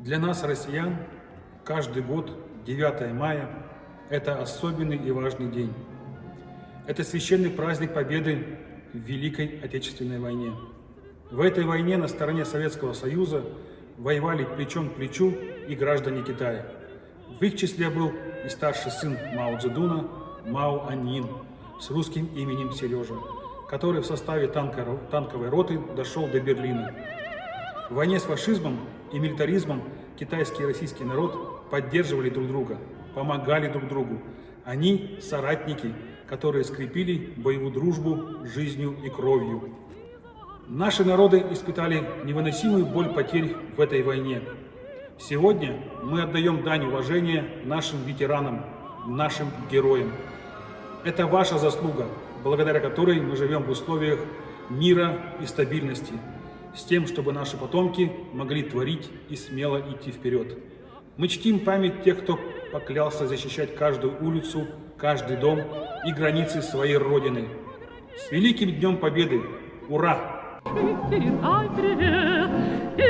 Для нас, россиян, каждый год 9 мая – это особенный и важный день. Это священный праздник Победы в Великой Отечественной войне. В этой войне на стороне Советского Союза воевали плечом к плечу и граждане Китая. В их числе был и старший сын Мао Цзэдуна Мао Аньин с русским именем Сережа, который в составе танковой роты дошел до Берлина. В войне с фашизмом и милитаризмом китайский и российский народ поддерживали друг друга, помогали друг другу. Они соратники, которые скрепили боевую дружбу жизнью и кровью. Наши народы испытали невыносимую боль потерь в этой войне. Сегодня мы отдаем дань уважения нашим ветеранам, нашим героям. Это ваша заслуга, благодаря которой мы живем в условиях мира и стабильности с тем, чтобы наши потомки могли творить и смело идти вперед. Мы чтим память тех, кто поклялся защищать каждую улицу, каждый дом и границы своей Родины. С Великим Днем Победы! Ура! И